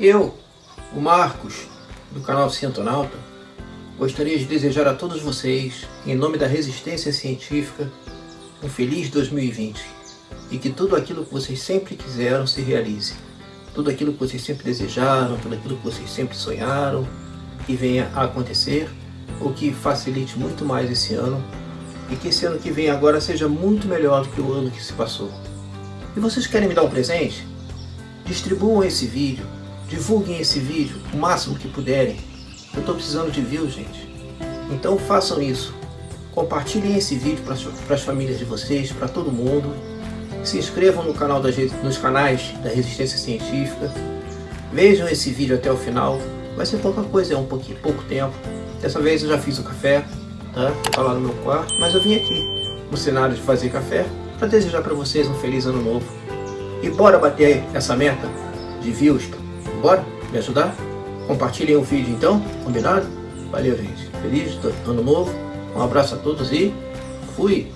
Eu, o Marcos, do canal Cientonauta, gostaria de desejar a todos vocês, em nome da resistência científica, um feliz 2020 e que tudo aquilo que vocês sempre quiseram se realize. Tudo aquilo que vocês sempre desejaram, tudo aquilo que vocês sempre sonharam, que venha a acontecer, o que facilite muito mais esse ano e que esse ano que vem agora seja muito melhor do que o ano que se passou. E vocês querem me dar um presente? Distribuam esse vídeo, divulguem esse vídeo o máximo que puderem. Eu estou precisando de views, gente. Então façam isso. Compartilhem esse vídeo para as famílias de vocês, para todo mundo. Se inscrevam no canal das, nos canais da Resistência Científica. Vejam esse vídeo até o final. Vai ser pouca coisa, é um pouquinho, pouco tempo. Dessa vez eu já fiz o café, tá? Tá lá no meu quarto, mas eu vim aqui no cenário de fazer café para desejar para vocês um feliz ano novo. E bora bater essa meta de views? Bora? Me ajudar? Compartilhem o vídeo então, combinado? Valeu, gente. Feliz ano novo. Um abraço a todos e fui!